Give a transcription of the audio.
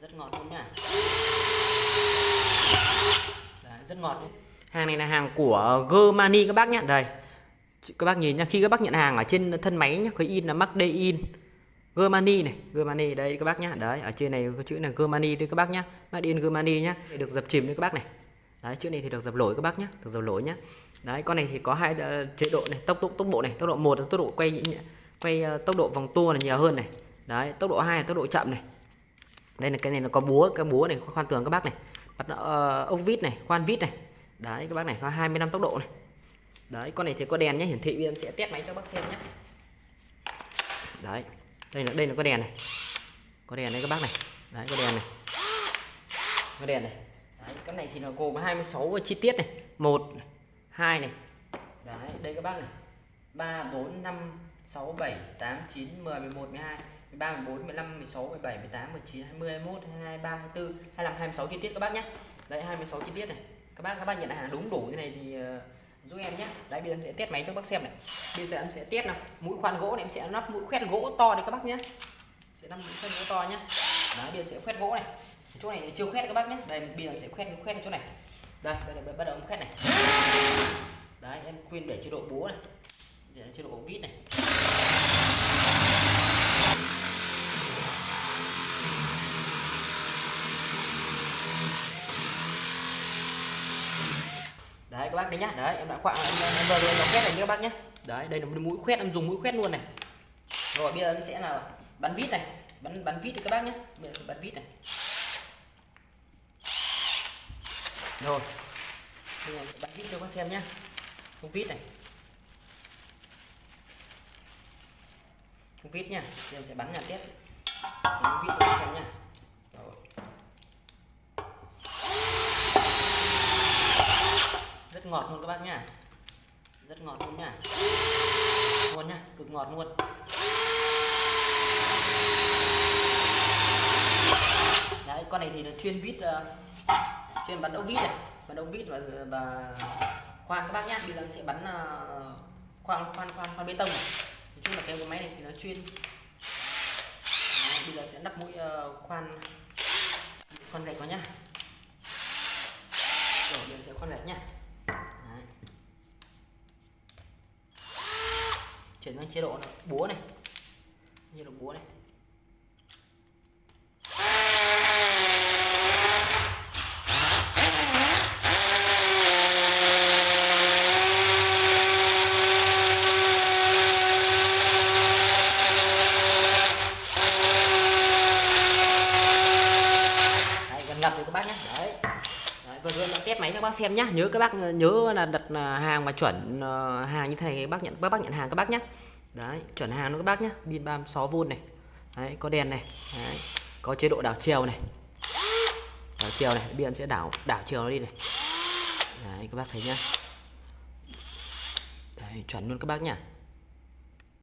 rất ngọt luôn nha. Đấy, rất ngọt luôn hàng này là hàng của Germany các bác nhé đây các bác nhìn nha khi các bác nhận hàng ở trên thân máy nhá, có in là Made in. Germany này Germany đây các bác nhá. Đấy ở trên này có chữ là Germany đây các bác nhá. Mắc in Germany nhá. Được dập chìm đấy các bác này. Đấy chữ này thì được dập lỗi các bác nhá được dập lỗi nhá. Đấy con này thì có hai ờ, chế độ này tốc độ tốc độ này. Tốc độ một là tốc độ quay quay ờ, tốc độ vòng tua là nhiều hơn này. Đấy tốc độ hai là tốc độ chậm này đây là cái này nó có búa cái búa này khoan tường các bác này. Bắt uh, ốc vít này khoan vít này. Đấy các bác này có 25 tốc độ này. Đấy con này thì có đèn nhé hiển thị bây giờ em sẽ test máy cho bác xem nhé. Đấy đây là đây là có đèn này. Có đèn đây các bác này. Đấy có đèn này. Có đèn này. Đấy, cái này thì nó gồm 26 chi tiết này. Một hai này. Đấy đây các bác này. 3 4 5 6 7 8 9 10 11 12 13 14 15 16 17 18 19 20 21 22 23 24 25 26 chi tiết các bác nhé. Đấy 26 chi tiết này. Các bác các bác nhận hàng đúng đủ như này thì uh, giúp em nhé. Đấy bây giờ em sẽ test máy cho các bác xem này. Bây giờ em sẽ test nào. Mũi khoan gỗ này em sẽ lắp mũi khoét gỗ to đây các bác nhé. Sẽ lắp mũi khoét gỗ to nhé. Đấy bây giờ sẽ khoét gỗ này. Chỗ này chưa khoét các bác nhé. Đây bây giờ em sẽ khoét khoét chỗ này. Đây bây giờ bắt đầu em khoét này. Đấy em khuyên để chế độ búa này. Để chế độ vít này. Các bác đấy nhá. Đấy em đã khoạ em, em, em vừa rồi nó quét này các bác nhá. Đấy đây là một mũi khoét em dùng mũi khoét luôn này. Rồi bây giờ em sẽ là bắn vít này. Bắn bắn vít đi các bác nhé bây giờ bắn vít này. Rồi. Bây giờ bắn vít cho các xem nhá. Không vít này. Không vít nha bây giờ em sẽ bắn nhà tiếp. Không vít cho các xem nha rồi rất ngọt luôn các bác nhá, rất ngọt luôn nhá, luôn nhá, cực ngọt luôn. Đấy con này thì là chuyên vít uh, chuyên bắn ốc vít này. Bắn ốc vít và và khoan các bác nhá. Bây giờ sẽ bắn ờ, uh, khoan khoan khoan khoan bê tông này. Nói chung là cái máy này thì nó chuyên. Đấy, bây giờ sẽ đắp mũi uh, khoan. Khoan gạch vào nhá. Rồi bây giờ sẽ khoan gạch nhá Đấy chuyển sang chế độ là búa này. Chế độ búa này. Đấy, gần ngập rồi các bác nhé. Đấy, vừa rồi là test máy cho các bác xem nhá. Nhớ các bác, nhớ là đặt à, hàng mà chuẩn à, hàng như thế này các bác nhận các bác nhận hàng các bác nhé đấy, chuẩn hàng luôn các bác nhé pin 36V này. Đấy, có đèn này. Đấy. có chế độ đảo chiều này. Đảo chiều này biển sẽ đảo đảo chiều nó đi này. Đấy, các bác thấy nhá. Đấy, chuẩn luôn các bác nhá.